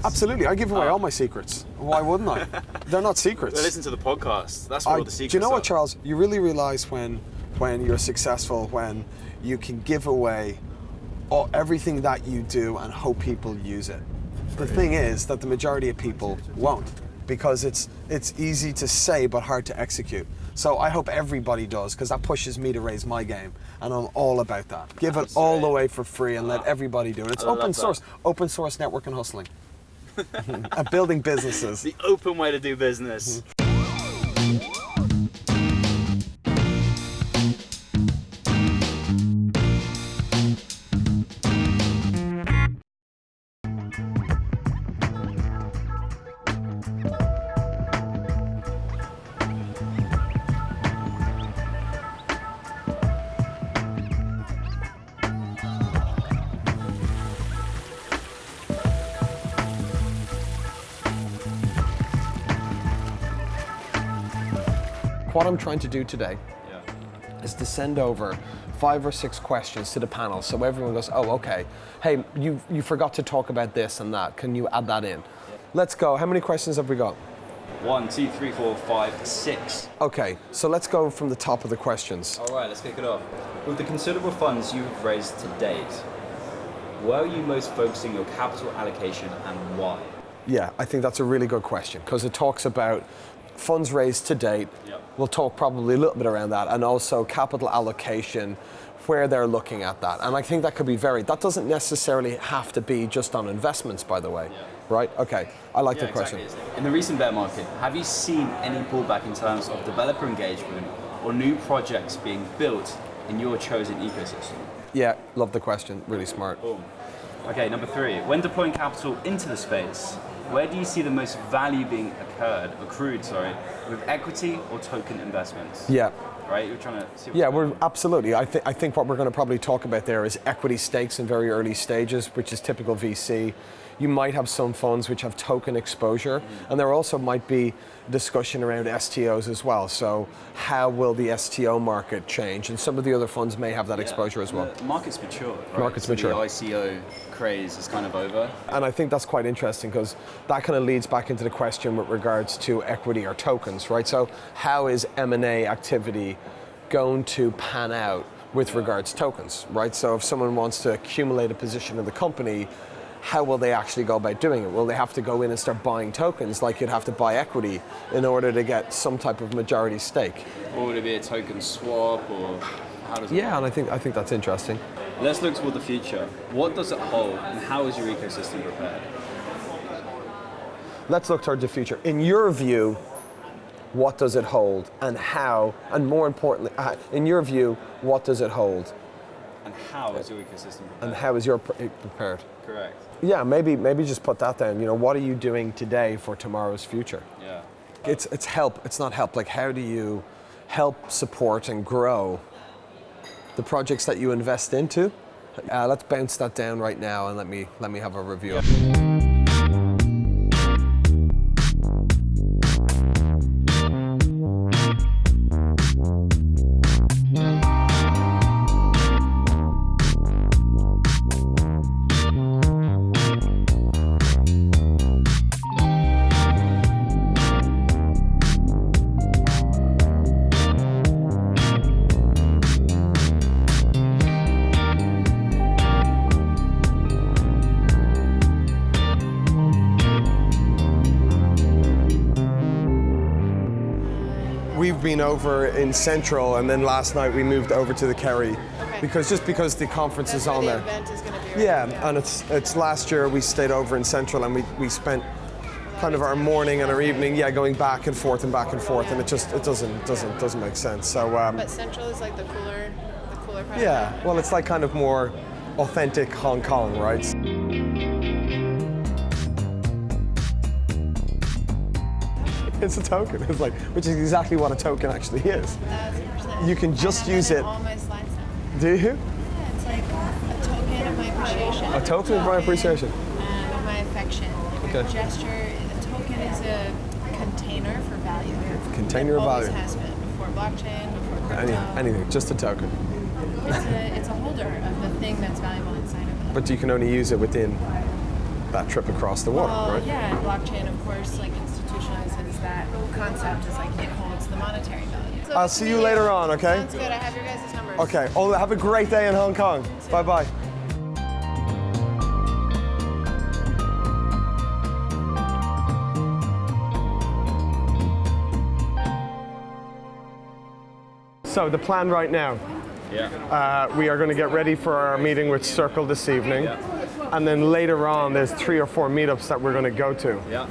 secrets? Absolutely, I give away Ah. all my secrets. Why wouldn't I? They're not secrets. Well, listen to the podcast. That's where I- all the secrets do you know are. what, Charles? You really realize when, when you're successful, when you can give away all, everything that you do and hope people use it. The thing is that the majority of people won't, because it's it's easy to say but hard to execute. So I hope everybody does, because that pushes me to raise my game, and I'm all about that. Give it all the right. way for free and let everybody do it. It's open that. source, open source network and hustling, and building businesses. The open way to do business. What I'm trying to do today Yeah. is to send over five or six questions to the panel so everyone goes, oh, okay, hey, you, you forgot to talk about this and that. Can you add that in? Let's go. How many questions have we got? One, two, three, four, five, six. Okay, so let's go from the top of the questions. All right, let's kick it off. With the considerable funds you have raised to date, where are you most focusing your capital allocation and why? Yeah, I think that's a really good question because it talks about funds raised to date. Yep. We'll talk probably a little bit around that and also capital allocation, where they're looking at that. And I think that could be varied. That doesn't necessarily have to be just on investments, by the way. Yeah. Right? Okay, I like Yeah, the question. exactly. In the recent bear market, have you seen any pullback in terms of developer engagement or new projects being built in your chosen ecosystem? Yeah, love the question. Really smart. Boom. Okay, number three. When deploying capital into the space, where do you see the most value being occurred, accrued, sorry, with equity or token investments? Yeah. Right? You're trying to see. Yeah, we're absolutely. I, th- I think what we're going to probably talk about there is equity stakes in very early stages, which is typical VC. You might have some funds which have token exposure, and there also might be discussion around STOs as well. So, how will the STO market change? And some of the other funds may have that Yeah, exposure as well. The market's mature. Right? Market's so mature. The ICO craze is kind of over. And I think that's quite interesting because that kind of leads back into the question with regards to equity or tokens, right? So how is M&A activity going to pan out with regards to tokens, right? So if someone wants to accumulate a position in the company, how will they actually go about doing it? Will they have to go in and start buying tokens like you'd have to buy equity in order to get some type of majority stake? Or would it be a token swap or how does it Yeah, and I think I think that's interesting. Let's look toward the future. What does it hold and how is your ecosystem prepared? Let's look toward the future. In your view, what does it hold and how, and more importantly, uh, in your view, what does it hold And how is your ecosystem prepared? and how is your pre- prepared? Correct. Yeah, maybe maybe just put that down. You know, what are you doing today for tomorrow's future? Yeah. It's it's help. It's not help. Like how do you help support and grow the projects that you invest into? Uh, let's bounce that down right now and let me let me have a review. of been over in Central, and then last night we moved over to the Kerry, because just because the conference That's is on the there. event is going to be. right? Yeah, and it's it's last year we stayed over in Central, and we, we spent kind of our morning and our evening, yeah, going back and forth and back and forth, and it just it doesn't doesn't doesn't make sense. So um, But Central is like the cooler, the cooler part. of yeah, well, it's like kind of more authentic Hong Kong, right? It's a token. It's like, which is exactly what a token actually is. it. Thousand percent. You can just use it- All my slides now. Do you? Yeah, it's like a token of my appreciation. A token of my appreciation. Um, of my affection. Like Okay. a gesture. A token is a container for value. Container of always value. has been before blockchain, before crypto. Any, anything, just a token. It's a, it's a holder of the thing that's valuable inside of it. But you can only use it within that trip across the water, Well, right? yeah, blockchain, of course, like that whole concept is like it holds the monetary value. So I'll see meet you later on, okay? Sounds good. I have your guys' numbers. Okay. Oh, have a great day in Hong Kong. Bye bye. So the plan right now, Yeah. uh, we are going to get ready for our meeting with Circle this evening, and then later on, there's three or four meetups that we're going to go to. Yeah.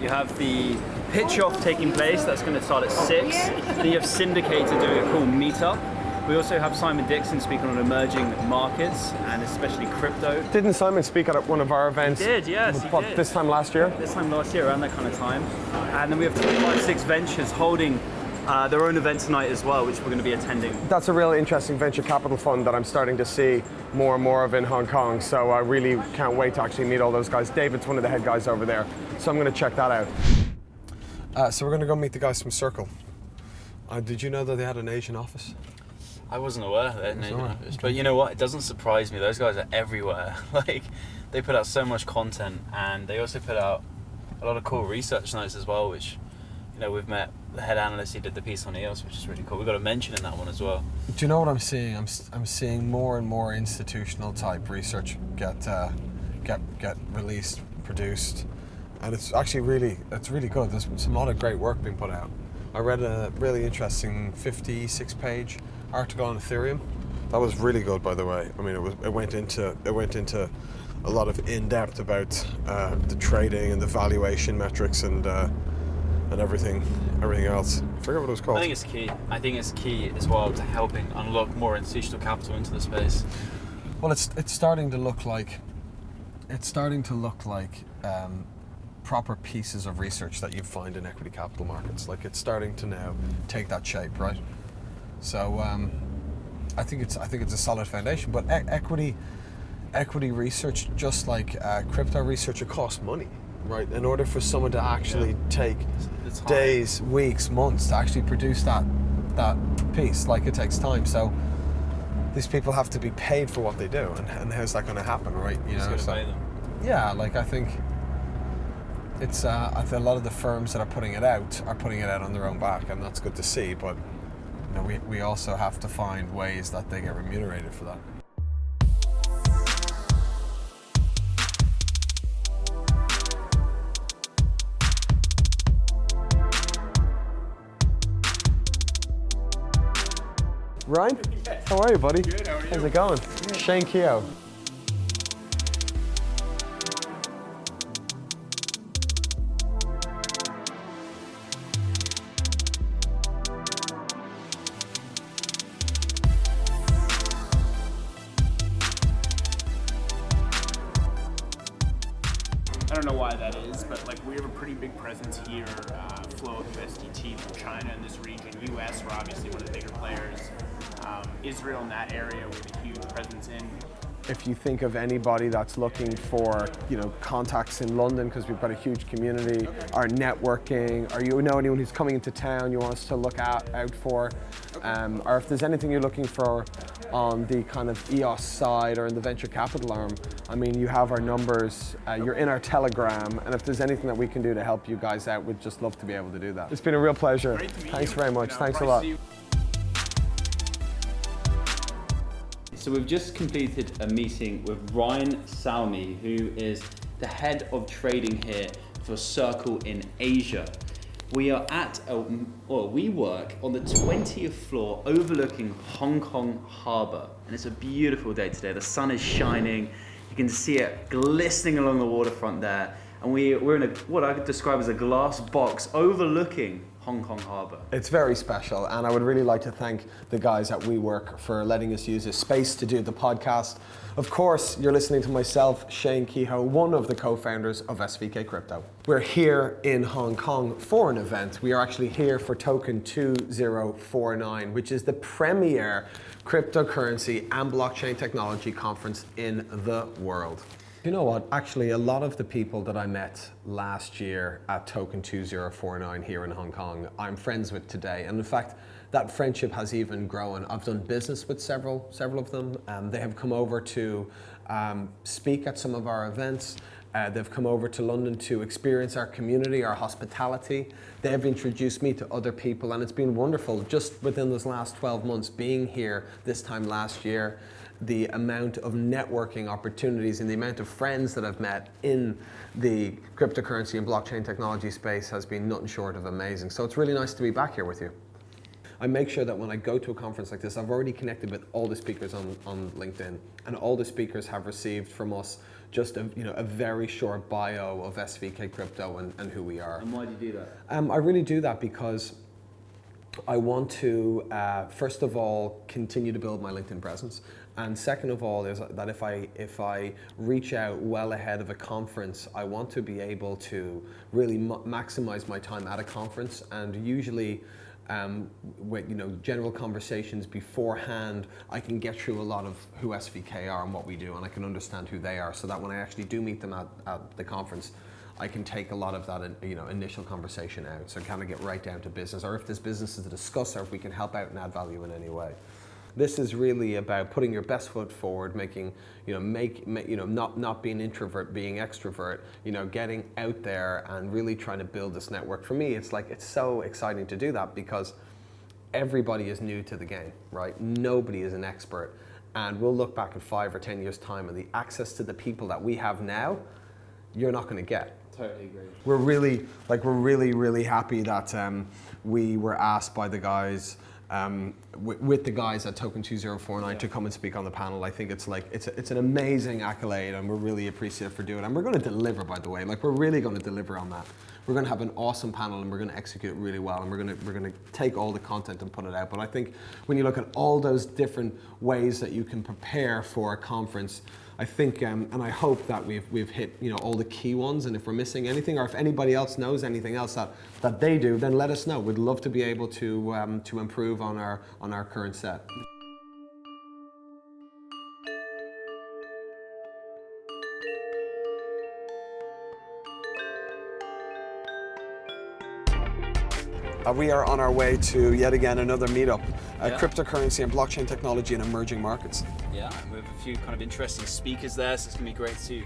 You have the pitch off taking place. That's going to start at six. then you have Syndicator doing a cool meetup. We also have Simon Dixon speaking on emerging markets and especially crypto. Didn't Simon speak at one of our events? did, yes, he what, did. This time last year. This time last year, around that kind of time. And then we have 256 Ventures holding uh, their own event tonight as well, which we're going to be attending. That's a really interesting venture capital fund that I'm starting to see more and more of in Hong Kong. So I really can't wait to actually meet all those guys. David's one of the head guys over there, so I'm going to check that out. Uh, so we're going to go meet the guys from Circle. Uh, did you know that they had an Asian office? I wasn't aware that Navy alright, Office, but you know what? It doesn't surprise me. Those guys are everywhere. like, they put out so much content, and they also put out a lot of cool research notes as well. Which, you know, we've met the head analyst who did the piece on EOS, which is really cool. We've got a mention in that one as well. Do you know what I'm seeing? I'm, I'm seeing more and more institutional type research get uh, get get released, produced, and it's actually really it's really good. There's some lot of great work being put out. I read a really interesting 56 page article on Ethereum. That was really good, by the way. I mean, it was it went into it went into a lot of in depth about uh, the trading and the valuation metrics and uh, and everything everything else. I forget what it was called. I think it's key. I think it's key as well to helping unlock more institutional capital into the space. Well, it's it's starting to look like it's starting to look like um, proper pieces of research that you find in equity capital markets. Like it's starting to now take that shape, right? So um, I think it's I think it's a solid foundation. But e- equity equity research, just like uh, crypto research, it costs money, right? In order for someone to actually take It's days, weeks, months to actually produce that that piece, like it takes time. So these people have to be paid for what they do, and, and how's that going to happen, right? You Just know, so- pay them. yeah, like I think it's uh, a lot of the firms that are putting it out are putting it out on their own back, and that's good to see. But you know, we we also have to find ways that they get remunerated for that. Ryan, how are you, buddy? Good. How are you? How's it going? Shane Keogh. Don't know why that is, but like we have a pretty big presence here. Uh, flow of USDT from China in this region. US, we're obviously one of the bigger players. Um, Israel in that area, we have a huge presence in. if you think of anybody that's looking for you know contacts in London because we've got a huge community, or networking, or you know anyone who's coming into town you want us to look out, out for, um, or if there's anything you're looking for on the kind of EOS side or in the venture capital arm, I mean you have our numbers, uh, you're in our Telegram, and if there's anything that we can do to help you guys out, we'd just love to be able to do that. It's been a real pleasure. Great to meet Thanks you. very much. You know, Thanks a lot. So we've just completed a meeting with Ryan Salmi, who is the head of trading here for Circle in Asia. We are at, a, well, we work on the 20th floor overlooking Hong Kong Harbour. And it's a beautiful day today. The sun is shining. You can see it glistening along the waterfront there. And we, we're in a, what I could describe as a glass box overlooking Hong Kong Harbour. It's very special, and I would really like to thank the guys at WeWork for letting us use this space to do the podcast. Of course, you're listening to myself, Shane Keogh, one of the co-founders of SVK Crypto. We're here in Hong Kong for an event. We are actually here for Token 2049, which is the premier cryptocurrency and blockchain technology conference in the world. You know what? Actually, a lot of the people that I met last year at Token 2049 here in Hong Kong, I'm friends with today. And in fact, that friendship has even grown. I've done business with several, several of them. Um, they have come over to um, speak at some of our events. Uh, they've come over to London to experience our community, our hospitality. They've introduced me to other people, and it's been wonderful just within those last 12 months being here this time last year. The amount of networking opportunities and the amount of friends that I've met in the cryptocurrency and blockchain technology space has been nothing short of amazing. So it's really nice to be back here with you. I make sure that when I go to a conference like this, I've already connected with all the speakers on, on LinkedIn, and all the speakers have received from us just a, you know, a very short bio of SVK Crypto and, and who we are. And why do you do that? Um, I really do that because I want to, uh, first of all, continue to build my LinkedIn presence. And second of all, is that if I, if I reach out well ahead of a conference, I want to be able to really maximize my time at a conference. And usually, um, with you know general conversations beforehand, I can get through a lot of who SVK are and what we do, and I can understand who they are, so that when I actually do meet them at, at the conference, I can take a lot of that you know initial conversation out. So kind of get right down to business, or if there's business to discuss, or if we can help out and add value in any way. This is really about putting your best foot forward, making, you know, make, make, you know, not, not being introvert, being extrovert, you know, getting out there and really trying to build this network. For me, it's like, it's so exciting to do that because everybody is new to the game, right? Nobody is an expert. And we'll look back in five or 10 years time and the access to the people that we have now, you're not gonna get. Totally agree. We're really, like, we're really, really happy that um, we were asked by the guys um, with the guys at Token 2049 yeah. to come and speak on the panel. I think it's like it's a, it's an amazing accolade, and we're really appreciative for doing it. And we're going to deliver, by the way. Like we're really going to deliver on that. We're going to have an awesome panel, and we're going to execute it really well. And we're going to we're going to take all the content and put it out. But I think when you look at all those different ways that you can prepare for a conference, I think, um, and I hope that we've, we've hit you know, all the key ones, and if we're missing anything, or if anybody else knows anything else that, that they do, then let us know. We'd love to be able to, um, to improve on our, on our current set. Uh, we are on our way to yet again another meetup, uh, yeah. cryptocurrency and blockchain technology in emerging markets. Yeah, we have a few kind of interesting speakers there, so it's going to be great to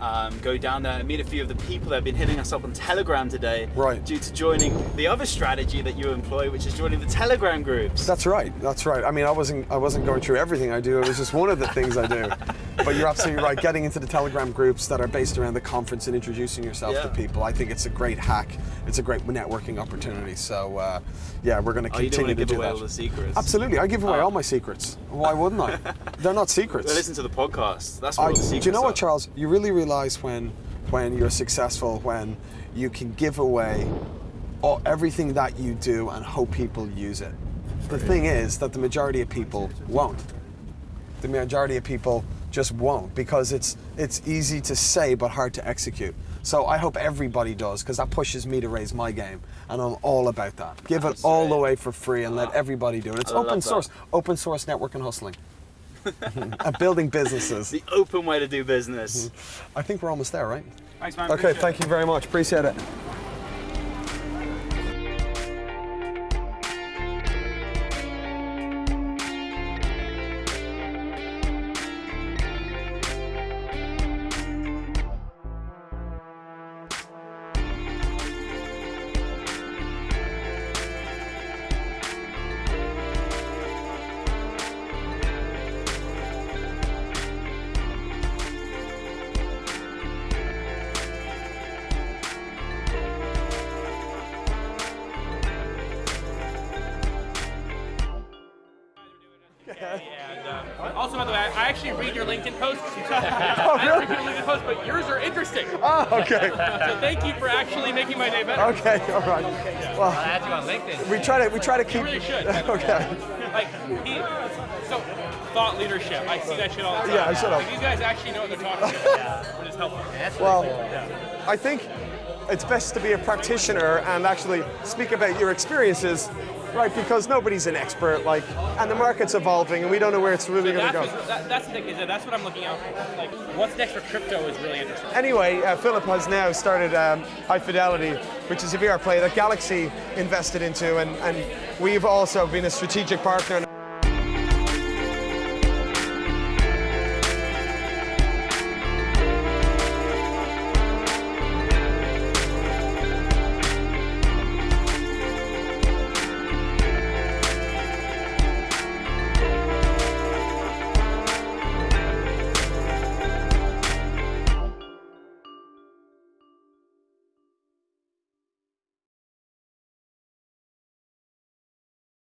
um, go down there and meet a few of the people that have been hitting us up on Telegram today. Right. Due to joining the other strategy that you employ, which is joining the Telegram groups. That's right. That's right. I mean, I wasn't I wasn't going through everything I do. It was just one of the things I do. But you're absolutely right. Getting into the Telegram groups that are based around the conference and introducing yourself yeah. to people, I think it's a great hack. It's a great networking opportunity. So uh, yeah, we're going to continue to do away that. all the secrets. Absolutely. I give away oh. all my secrets. Why wouldn't I? They're not secrets. Well, listen to the podcast. That's what I, the secrets Do you know what, Charles? You really realize when when you're successful, when you can give away all, everything that you do and hope people use it. The thing is that the majority of people won't. The majority of people just won't because it's it's easy to say but hard to execute. So I hope everybody does because that pushes me to raise my game and I'm all about that. Give it all away for free and let everybody do it. It's open source, open source network and hustling. and building businesses. The open way to do business. I think we're almost there, right? Thanks, man. Okay, thank you very much. Appreciate it. Actually read your LinkedIn posts. oh, really? I read your LinkedIn posts, but yours are interesting. Oh, okay. so thank you for actually making my day better. Okay, all right. Well, I'll add you on LinkedIn. We try to we try to keep. You really should. okay. Like he, so thought leadership. I see that shit all the time. Yeah, I should have. Like, these guys actually know what they're talking about. Which is helpful. well, I think it's best to be a practitioner and actually speak about your experiences right? Because nobody's an expert, like, and the market's evolving, and we don't know where it's really so going to go. That, that's the thing, that's what I'm looking out for. Like, what's next for crypto is really interesting. Anyway, uh, Philip has now started um, High Fidelity, which is a VR play that Galaxy invested into, and, and we've also been a strategic partner.